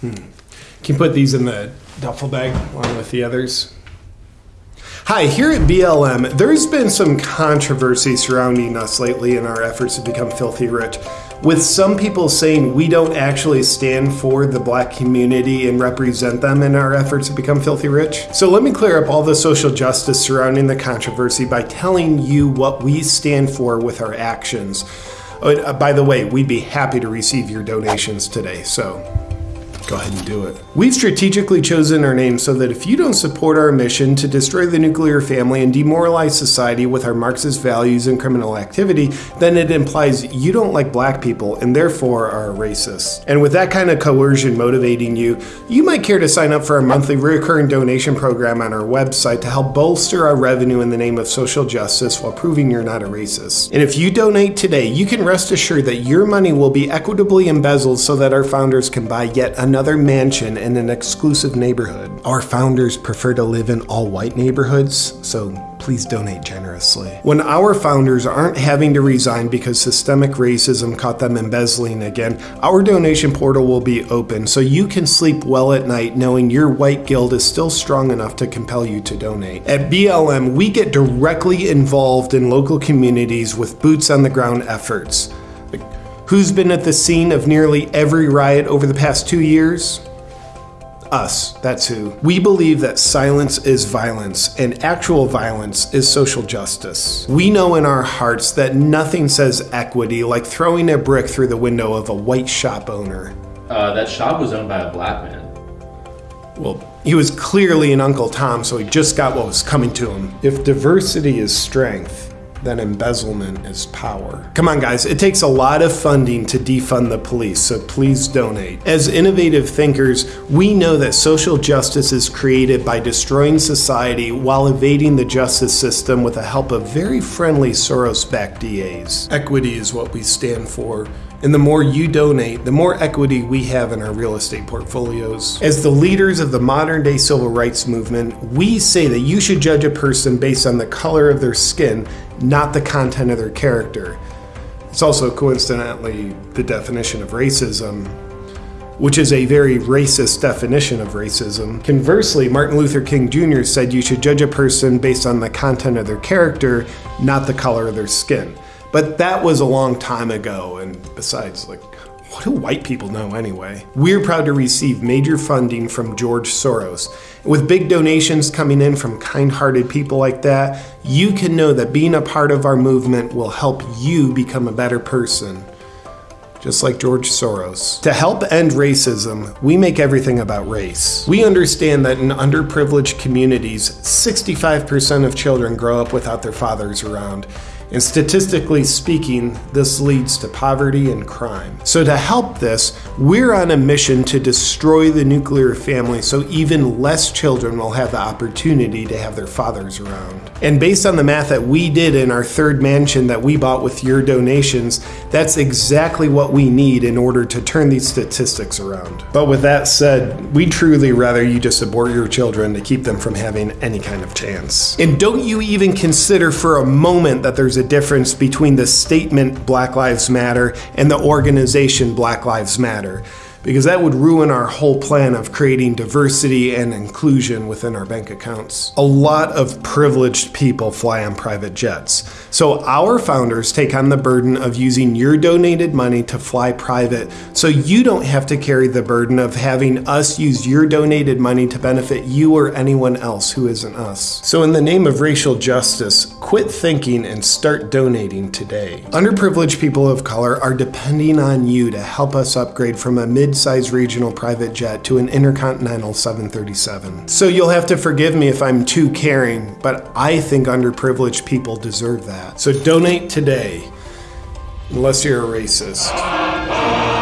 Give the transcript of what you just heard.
Can you put these in the duffel bag along with the others? Hi, here at BLM, there's been some controversy surrounding us lately in our efforts to become filthy rich, with some people saying we don't actually stand for the black community and represent them in our efforts to become filthy rich. So let me clear up all the social justice surrounding the controversy by telling you what we stand for with our actions. Uh, by the way, we'd be happy to receive your donations today, so go ahead and do it. We've strategically chosen our name so that if you don't support our mission to destroy the nuclear family and demoralize society with our Marxist values and criminal activity, then it implies you don't like black people and therefore are a racist. And with that kind of coercion motivating you, you might care to sign up for our monthly recurring donation program on our website to help bolster our revenue in the name of social justice while proving you're not a racist. And if you donate today, you can rest assured that your money will be equitably embezzled so that our founders can buy yet another another mansion in an exclusive neighborhood. Our founders prefer to live in all white neighborhoods, so please donate generously. When our founders aren't having to resign because systemic racism caught them embezzling again, our donation portal will be open so you can sleep well at night knowing your white guild is still strong enough to compel you to donate. At BLM, we get directly involved in local communities with boots on the ground efforts. Who's been at the scene of nearly every riot over the past two years? Us, that's who. We believe that silence is violence and actual violence is social justice. We know in our hearts that nothing says equity like throwing a brick through the window of a white shop owner. Uh, that shop was owned by a black man. Well, he was clearly an Uncle Tom, so he just got what was coming to him. If diversity is strength, then embezzlement is power. Come on, guys, it takes a lot of funding to defund the police, so please donate. As innovative thinkers, we know that social justice is created by destroying society while evading the justice system with the help of very friendly Soros backed DAs. Equity is what we stand for. And the more you donate, the more equity we have in our real estate portfolios. As the leaders of the modern day civil rights movement, we say that you should judge a person based on the color of their skin, not the content of their character. It's also coincidentally the definition of racism, which is a very racist definition of racism. Conversely, Martin Luther King Jr. said you should judge a person based on the content of their character, not the color of their skin. But that was a long time ago, and besides, like, what do white people know anyway? We're proud to receive major funding from George Soros. With big donations coming in from kind hearted people like that, you can know that being a part of our movement will help you become a better person. Just like George Soros. To help end racism, we make everything about race. We understand that in underprivileged communities, 65% of children grow up without their fathers around. And statistically speaking, this leads to poverty and crime. So to help this, we're on a mission to destroy the nuclear family so even less children will have the opportunity to have their fathers around. And based on the math that we did in our third mansion that we bought with your donations, that's exactly what we need in order to turn these statistics around. But with that said, we truly rather you just abort your children to keep them from having any kind of chance. And don't you even consider for a moment that there's a difference between the statement Black Lives Matter and the organization Black Lives Matter because that would ruin our whole plan of creating diversity and inclusion within our bank accounts. A lot of privileged people fly on private jets. So our founders take on the burden of using your donated money to fly private so you don't have to carry the burden of having us use your donated money to benefit you or anyone else who isn't us. So in the name of racial justice, quit thinking and start donating today. Underprivileged people of color are depending on you to help us upgrade from a mid mid-sized regional private jet to an intercontinental 737. So you'll have to forgive me if I'm too caring, but I think underprivileged people deserve that. So donate today, unless you're a racist.